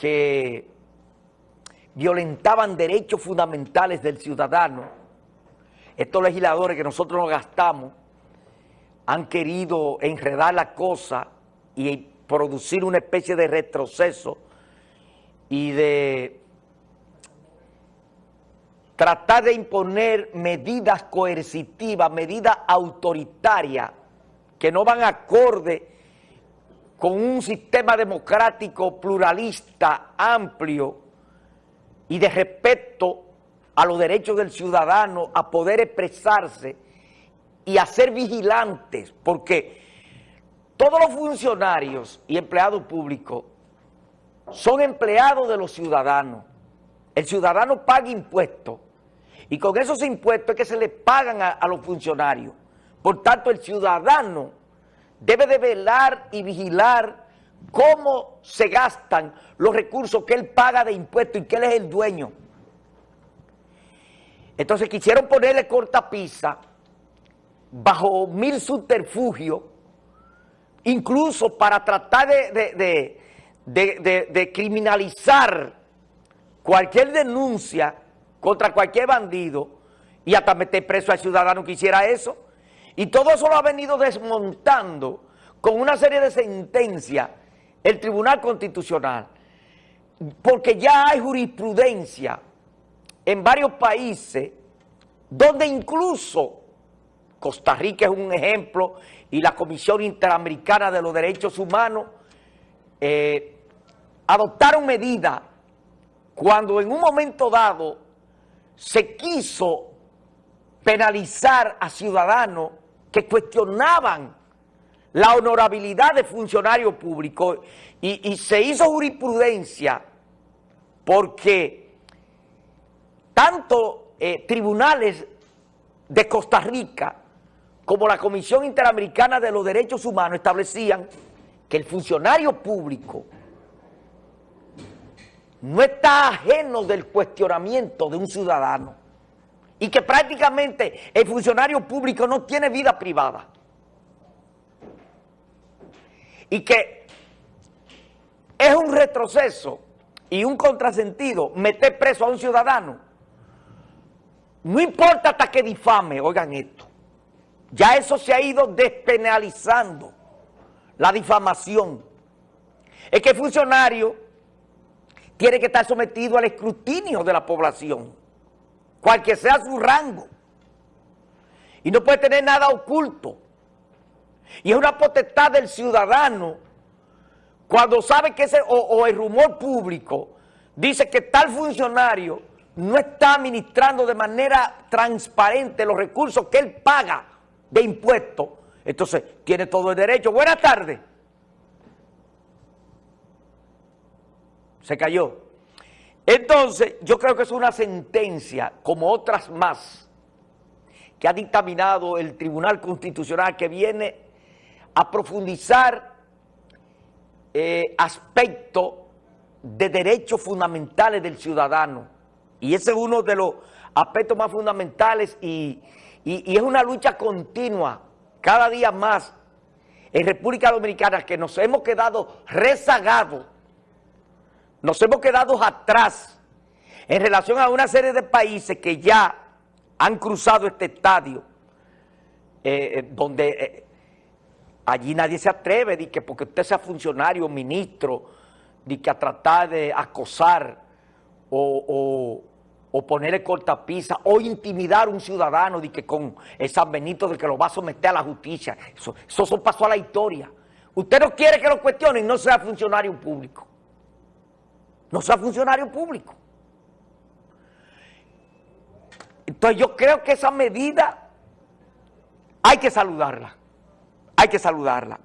que violentaban derechos fundamentales del ciudadano, estos legisladores que nosotros nos gastamos han querido enredar la cosa y producir una especie de retroceso y de tratar de imponer medidas coercitivas, medidas autoritarias que no van acorde con un sistema democrático pluralista, amplio y de respeto a los derechos del ciudadano a poder expresarse y a ser vigilantes, porque todos los funcionarios y empleados públicos son empleados de los ciudadanos. El ciudadano paga impuestos y con esos impuestos es que se le pagan a, a los funcionarios. Por tanto, el ciudadano debe de velar y vigilar cómo se gastan los recursos que él paga de impuestos y que él es el dueño. Entonces quisieron ponerle cortapisa bajo mil subterfugios, incluso para tratar de, de, criminalizar cualquier denuncia contra cualquier bandido y hasta meter preso al ciudadano que hiciera eso. Y todo eso lo ha venido desmontando con una serie de sentencias el Tribunal Constitucional, porque ya hay jurisprudencia en varios países donde incluso Costa Rica es un ejemplo y la Comisión Interamericana de los Derechos Humanos eh, adoptaron medidas cuando en un momento dado se quiso penalizar a ciudadanos que cuestionaban la honorabilidad de funcionarios públicos y, se hizo jurisprudencia porque tanto eh, tribunales de Costa Rica como la Comisión Interamericana de los Derechos Humanos establecían que el funcionario público no está ajeno del cuestionamiento de un ciudadano y que prácticamente el funcionario público no tiene vida privada. Y que es un retroceso y un contrasentido meter preso a un ciudadano. No importa hasta que difame, oigan esto. Ya eso se ha ido despenalizando, la difamación. Es que el funcionario tiene que estar sometido al escrutinio de la población, cualquier sea su rango. Y no puede tener nada oculto. Y es una potestad del ciudadano cuando sabe que ese, o, el rumor público dice que tal funcionario no está administrando de manera transparente los recursos que él paga de impuestos, entonces tiene todo el derecho. Buenas tardes. Se cayó. Entonces, yo creo que es una sentencia, como otras más, que ha dictaminado el Tribunal Constitucional, que viene a profundizar eh, aspectos de derechos fundamentales del ciudadano. Y ese es uno de los aspectos más fundamentales y, y es una lucha continua, cada día más, en República Dominicana, que nos hemos quedado rezagados, nos hemos quedado atrás en relación a una serie de países que ya han cruzado este estadio, eh, eh, donde eh, allí nadie se atreve, de que porque usted sea funcionario, ministro, de que a tratar de acosar o, ponerle cortapisa o intimidar a un ciudadano de que con el San Benito de que lo va a someter a la justicia. Eso, eso pasó a la historia. Usted no quiere que lo cuestionen, no sea funcionario público. No sea funcionario público. Entonces yo creo que esa medida hay que saludarla, hay que saludarla.